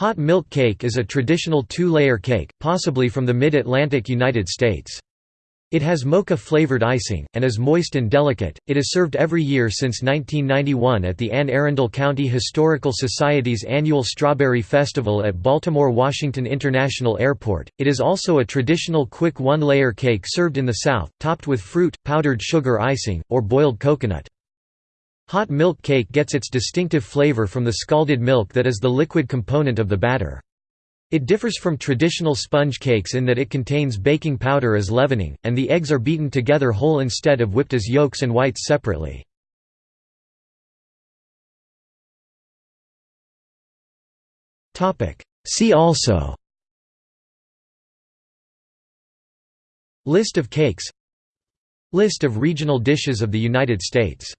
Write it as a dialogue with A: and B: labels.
A: Hot milk cake is a traditional two-layer cake, possibly from the mid-Atlantic United States. It has mocha-flavored icing, and is moist and delicate. It is served every year since 1991 at the Anne Arundel County Historical Society's annual Strawberry Festival at Baltimore Washington International Airport. It is also a traditional quick one-layer cake served in the South, topped with fruit, powdered sugar icing, or boiled coconut. Hot milk cake gets its distinctive flavor from the scalded milk that is the liquid component of the batter. It differs from traditional sponge cakes in that it contains baking powder as leavening, and the eggs are beaten together whole instead of whipped as yolks and whites separately. See also List of cakes List of regional dishes of the United States